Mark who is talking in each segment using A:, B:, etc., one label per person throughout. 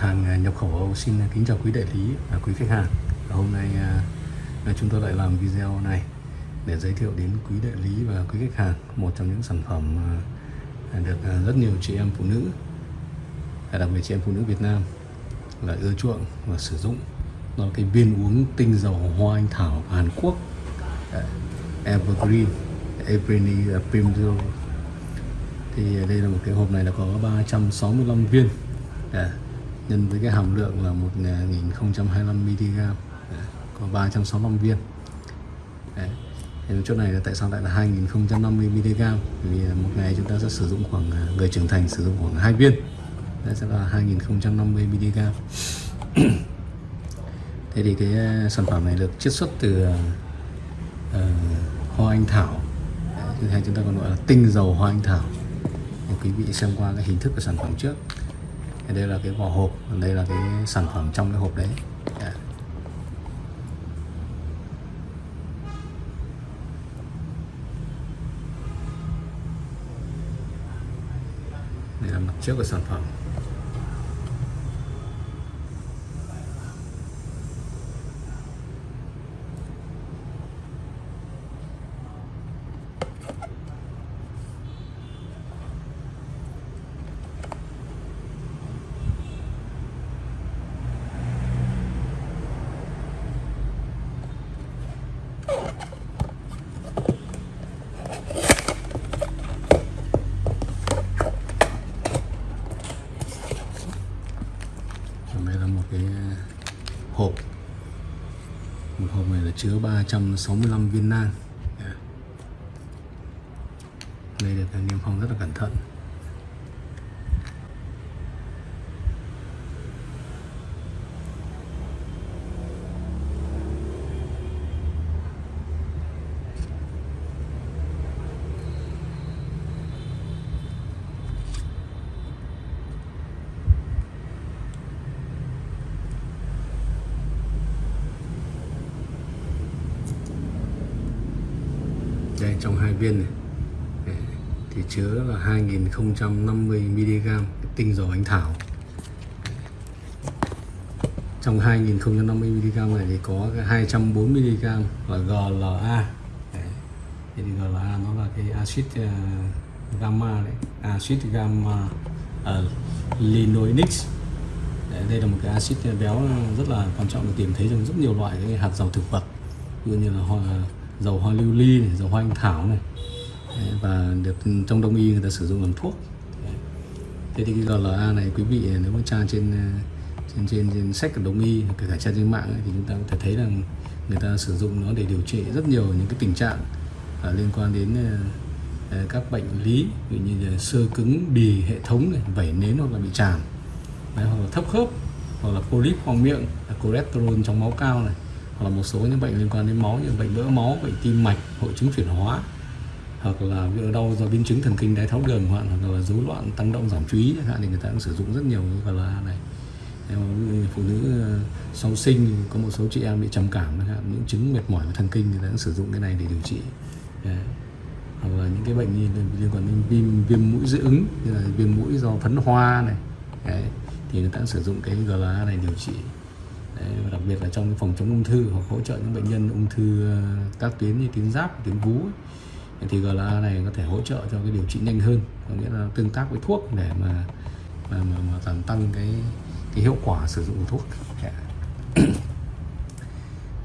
A: hàng à, nhập khẩu. Âu xin kính chào quý đại lý và quý khách hàng. Hôm nay à, chúng tôi lại làm video này để giới thiệu đến quý đại lý và quý khách hàng một trong những sản phẩm à, được rất nhiều chị em phụ nữ đặc biệt chị em phụ nữ Việt Nam là ưa chuộng và sử dụng. Đó là cái viên uống tinh dầu hoa anh thảo Hàn Quốc Evergreen Evergreen Primrose. Thì đây là một cái hộp này là có 365 viên nhân với cái hàm lượng là 1025 à, mg có 365 viên. Đấy. Thì chỗ này là tại sao lại là 2050 mg vì à, một ngày chúng ta sẽ sử dụng khoảng à, người trưởng thành sử dụng khoảng hai viên. Đấy sẽ là 2050 mg thế thì cái sản phẩm này được chiết xuất từ uh, hoa anh thảo. Đấy, hay chúng ta còn gọi là tinh dầu hoa anh thảo. Thì quý vị xem qua cái hình thức của sản phẩm trước đây là cái vỏ hộp, đây là cái sản phẩm trong cái hộp đấy. Dạ. Đây là mặt trước của sản phẩm đây là một cái ờ, hộp một hộp này là chứa 365 viên nang. Dạ. Đây được niêm phong rất là cẩn thận. Trong hai viên này. Thì chứa là 2050 mg tinh dầu anh thảo. Trong 2050 mg này thì có 240 mg là GLA thì GLA nó là cái axit ờ, gamma đấy axit gamma uh, linoleic. Đây là một cái axit béo rất là quan trọng được tìm thấy trong rất nhiều loại cái hạt dầu thực vật như như là hoa dầu hoa lưu ly này, dầu hoa anh thảo này. Và được trong đông y người ta sử dụng làm thuốc. Thế thì cái GLA này quý vị nếu mà tra trên ờ, trên trên, trên sách của đông y kể cả tra trên mạng ấy, thì chúng ta có thể thấy rằng người ta sử dụng nó để điều trị rất nhiều những cái tình trạng à, liên quan đến à, các bệnh lý ví như là sơ cứng bì hệ thống này, vẩy nến hoặc là bị tràn Đấy, hoặc là thấp khớp hoặc là polyp khoang miệng cholesterol trong máu cao này hoặc là một số những bệnh liên quan đến máu như bệnh vỡ máu, bệnh tim mạch, hội chứng chuyển hóa, hoặc là đau do biến chứng thần kinh đái tháo đường hoặc là rối loạn tăng động giảm chú ý chẳng hạn thì người ta cũng sử dụng rất nhiều gọi là này. Phụ nữ ờ, sau sinh có một số chị em bị trầm cảm chẳng hạn, những chứng mệt mỏi và thần kinh người ta cũng sử dụng cái này để điều trị. Hoặc là những cái bệnh như liên quan đến viêm viêm mũi dị ứng, như là viêm mũi do phấn hoa này. Đấy. thì người ta cũng sử dụng cái GLA này điều trị. Đấy, và đặc biệt là trong phòng chống ung thư hoặc hỗ trợ những bệnh nhân ung thư ờ, các tuyến như tuyến giáp, tuyến vú ấy. thì GLA này có thể hỗ trợ cho cái điều trị nhanh hơn có nghĩa là tương tác với thuốc để mà mà mà, mà tăng tăng cái cái hiệu quả sử dụng thuốc. Dạ.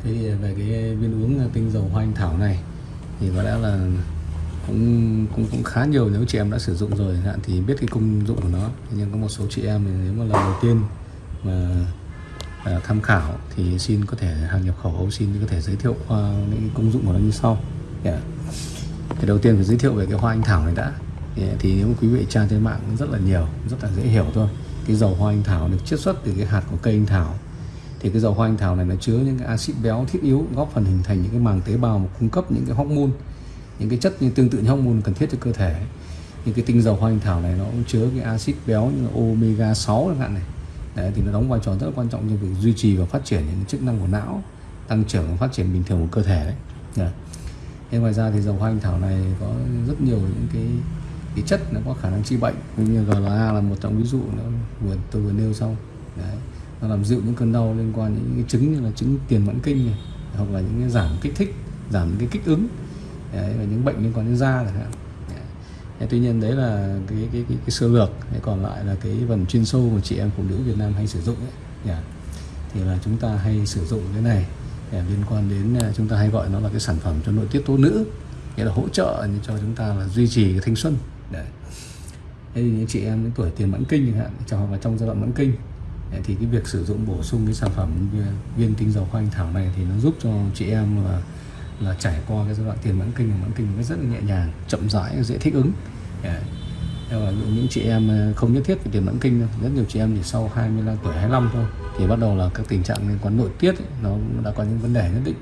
A: Thế thì về cái viên uống ờ, tinh dầu hoa anh thảo này thì có lẽ là cũng cũng cũng khá nhiều nếu chị em đã sử dụng rồi. Hạn thì biết cái công dụng của nó. Nhưng có một số chị em thì nếu mà lần đầu tiên mà Ờ, tham khảo thì xin có thể, hàng nhập khẩu, xin có thể giới thiệu ờ, những công dụng của nó như sau. Yeah. thì đầu tiên phải giới thiệu về cái hoa anh thảo này đã. Yeah. thì nếu quý vị tra trên mạng rất là nhiều, rất là dễ hiểu thôi. Cái dầu hoa anh thảo được chiết xuất từ cái hạt của cây anh thảo. Thì cái dầu hoa anh thảo này nó chứa những cái axit béo thiết yếu, góp phần hình thành những cái màng tế bào mà cung cấp những cái hormone, những cái chất như tương tự như hormone cần thiết cho cơ thể. Những cái tinh dầu hoa anh thảo này nó cũng chứa cái axit béo như là omega 6 chẳng hạn này. Đấy, thì nó đóng vai trò rất là quan trọng trong việc duy trì và phát triển những chức năng của não tăng trưởng và phát triển bình thường của cơ thể đấy yeah. Thế ngoài ra thì dầu hoa anh thảo này có rất nhiều những cái cái chất nó có khả năng trị bệnh như GLA là một trong ví dụ nó vừa tôi vừa nêu xong Đấy. nó làm dịu những cơn đau liên quan đến những cái chứng như là chứng tiền mãn kinh này hoặc là những cái giảm kích thích giảm những cái kích ứng đấy, và những bệnh liên quan đến da chẳng hạn tuy nhiên đấy là cái cái cái, cái sơ lược còn lại là cái phần chuyên sâu mà chị em phụ nữ Việt Nam hay sử dụng ấy. Yeah. thì là chúng ta hay sử dụng cái này yeah, liên quan đến à, chúng ta hay gọi nó là cái sản phẩm cho nội tiết tố nữ nghĩa là hỗ trợ cho chúng ta là duy trì cái thanh xuân đấy thế thì những chị em những tuổi tiền mãn kinh chẳng hạn cho hoặc là trong giai đoạn mãn kinh dạ, thì cái việc sử dụng bổ sung cái sản phẩm viên tinh dầu khoanh thảo này thì nó giúp cho chị em là là trải qua cái giai đoạn tiền mãn kinh và mãn kinh nó rất là nhẹ nhàng chậm rãi dễ thích ứng. Dạ. Yeah. và những chị em ờ, không nhất thiết phải tiền mãn kinh đâu rất nhiều chị em thì sau 25 tuổi 25 thôi thì bắt đầu là các tình trạng liên quan nội tiết ấy, nó đã có những vấn đề nhất định.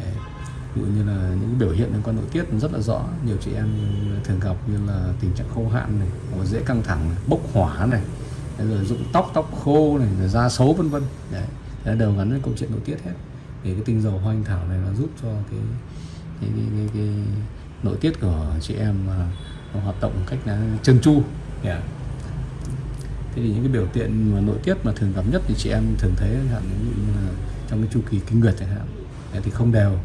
A: Dạ. Ví dụ như là những biểu hiện liên quan nội tiết rất là rõ nhiều chị em thường gặp như là tình trạng khô hạn này hoặc dễ căng thẳng này, bốc hỏa này rồi rụng tóc tóc khô này rồi da xấu vân vân. Dạ. Đấy đều gắn với câu chuyện nội tiết hết thì cái tinh dầu hoa anh thảo này nó giúp cho cái cái, cái, cái, cái nội tiết của chị em à, nó hoạt động một cách là chân chu, yeah. thế thì những cái biểu hiện mà nội tiết mà thường gặp nhất thì chị em thường thấy hạn ví dụ như là trong cái chu kỳ kinh nguyệt chẳng hạn dạ, thì không đều.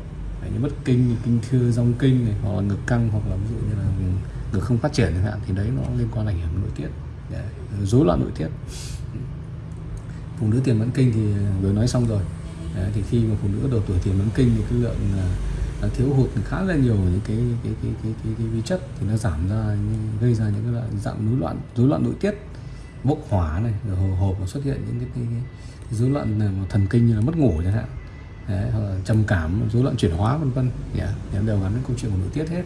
A: Như bất kinh kinh thưa rong kinh này hoặc là ngực căng hoặc là ví dụ như là ngực không phát triển chẳng hạn thì đấy nó liên quan ảnh hưởng nội tiết. Dạ, rối loạn nội tiết. Phụ nữ tiền mãn kinh thì vừa nói xong rồi đấy, thì khi mà phụ nữ đầu tuổi tiền mãn kinh thì cái lượng là thiếu hụt khá là nhiều những cái cái cái cái cái, cái vi chất thì nó giảm ra gây ra những cái dạng rối loạn rối loạn nội tiết bốc hỏa này rồi hồ hộp xuất hiện những cái, cái, cái rối loạn thần kinh như là mất ngủ chẳng hạn. Đấy, hoặc là trầm cảm rối loạn chuyển hóa vân vân. Yeah. đều gắn với câu chuyện của nội tiết hết.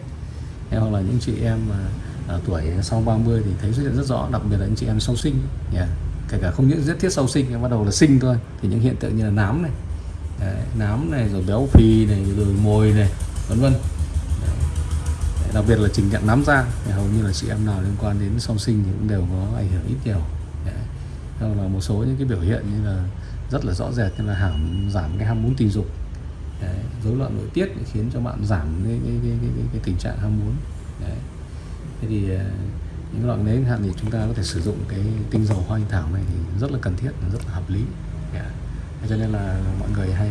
A: Đấy, hoặc là những chị em mà ở tuổi sau 30 thì thấy xuất hiện rất rõ đặc biệt là những chị em sau sinh. Yeah. kể cả không những rất thiết sau sinh bắt đầu là sinh thôi. Thì những hiện tượng như là nám này Đấy, nám này rồi béo phì này rồi mồi này vân vân đặc biệt là trình trạng nám da thì hầu như là chị em nào liên quan đến song sinh thì cũng đều có ảnh hưởng ít nhiều Đấy. hoặc là một số những cái biểu hiện như là rất là rõ rệt như là hàm giảm cái ham muốn tình dục rối loạn nội tiết khiến cho bạn giảm cái, cái, cái, cái, cái tình trạng ham muốn đấy. thế thì à, những loại đấy hạn thì chúng ta có thể sử dụng cái tinh dầu hoa anh thảo này thì rất là cần thiết rất là hợp lý yeah cho nên là mọi người hay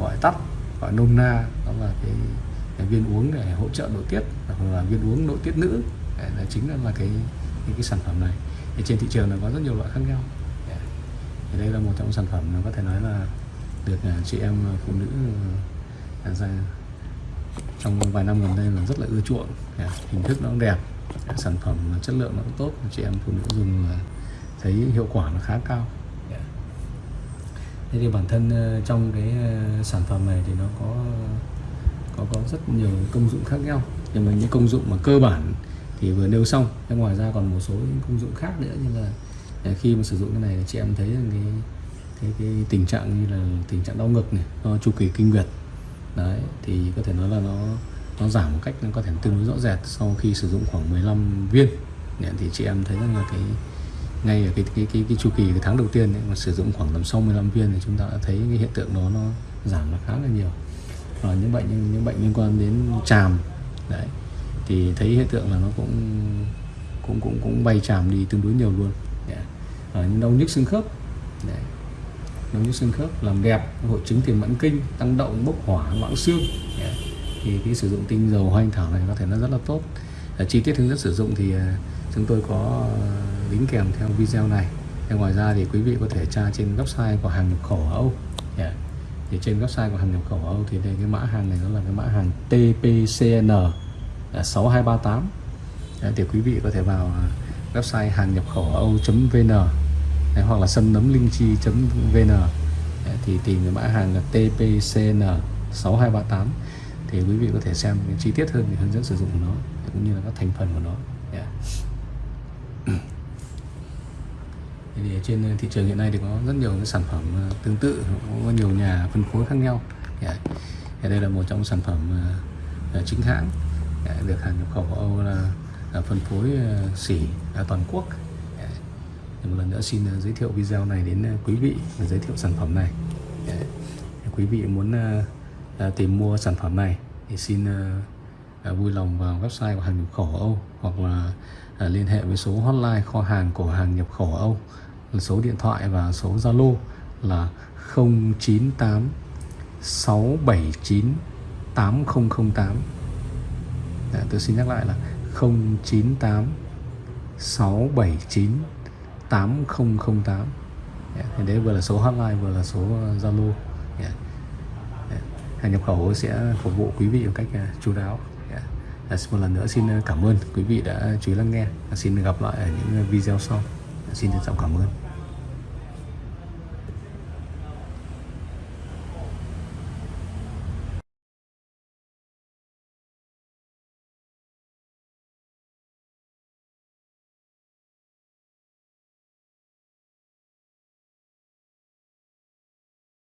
A: gọi tắt gọi nôm na đó là cái, cái viên uống để hỗ trợ nội tiết hoặc là viên uống nội tiết nữ. Đấy, là chính là cái cái, cái sản phẩm này. Thì trên thị trường là có rất nhiều loại khác nhau. Thì đây là một trong sản phẩm nó có thể nói là được à, chị em phụ nữ à, ra trong vài năm gần đây là rất là ưa chuộng. Hình thức nó cũng đẹp sản phẩm chất lượng nó cũng tốt chị em phụ nữ dùng thấy hiệu quả nó khá cao thế thì bản thân ờ, trong cái ờ, sản phẩm này thì nó có có có rất nhiều công dụng khác nhau. Nhưng mà những công dụng mà cơ bản thì vừa nêu xong ngoài ra còn một số những công dụng khác nữa như là ờ, khi mà sử dụng cái này chị em thấy cái cái, cái tình trạng như là tình trạng đau ngực này chu kỳ kinh nguyệt. Đấy thì có thể nói là nó nó giảm một cách nó có thể tương đối rõ rệt sau khi sử dụng khoảng 15 viên. Thì chị em thấy rằng là cái ngay ở cái cái cái, cái chu kỳ cái tháng đầu tiên ấy, mà sử dụng khoảng tầm sau 15 viên thì chúng ta đã thấy cái hiện tượng đó nó giảm nó khá là nhiều. Và những bệnh những bệnh liên quan đến tràm đấy. Thì thấy hiện tượng là nó cũng cũng cũng cũng bay tràm đi tương đối nhiều luôn. Yeah à, đau nhức xương khớp Đấy. đau nhức xương khớp làm đẹp hội chứng tiền mãn kinh tăng động bốc hỏa loãng xương yeah. thì cái sử dụng tinh dầu hoa anh thảo này có thể nó rất là tốt. À, chi tiết hướng dẫn sử dụng thì à, chúng tôi có ờ, đính kèm theo video này. Thế ngoài ra thì quý vị có thể tra trên website của hàng nhập khẩu ở Âu. Yeah. thì trên website của hàng nhập khẩu ở Âu thì đây cái mã hàng này nó là cái mã hàng TPCN 6238 Đấy, thì quý vị có thể vào ờ, website hàng nhập khẩu âu.vn Đấy, hoặc là sâm nấm linh chi.vn dạ, thì tìm cái mã hàng là TPCN 6238 thì quý vị có thể xem chi tiết hơn về hướng dẫn sử dụng của nó cũng như là các thành phần của nó yeah. thì trên thị trường hiện nay thì có rất nhiều cái sản phẩm ờ, tương tự có nhiều nhà phân phối khác nhau. Yeah. thì ờ, đây là một trong sản phẩm ờ, chính hãng yeah, được hàng nhập khẩu của Âu là phân phối xỉ à, toàn quốc. Một lần nữa xin giới thiệu video này đến quý vị và giới thiệu sản phẩm này. Quý vị muốn tìm mua sản phẩm này thì xin vui lòng vào website của hàng nhập khẩu Âu hoặc là liên hệ với số hotline kho hàng của hàng nhập khẩu Âu số điện thoại và số Zalo là 098 679 8008 Đã, tôi xin nhắc lại là 098 679 8008 Dạ, thì đấy vừa là số hotline vừa là số ờ, Zalo Dạ. Dạ. hàng nhập khẩu sẽ phục vụ quý vị một cách ờ, chú đáo yeah. Một lần nữa xin ờ, cảm ơn quý vị đã chú ý lắng nghe xin gặp lại ở những video sau xin trân trọng cảm ơn.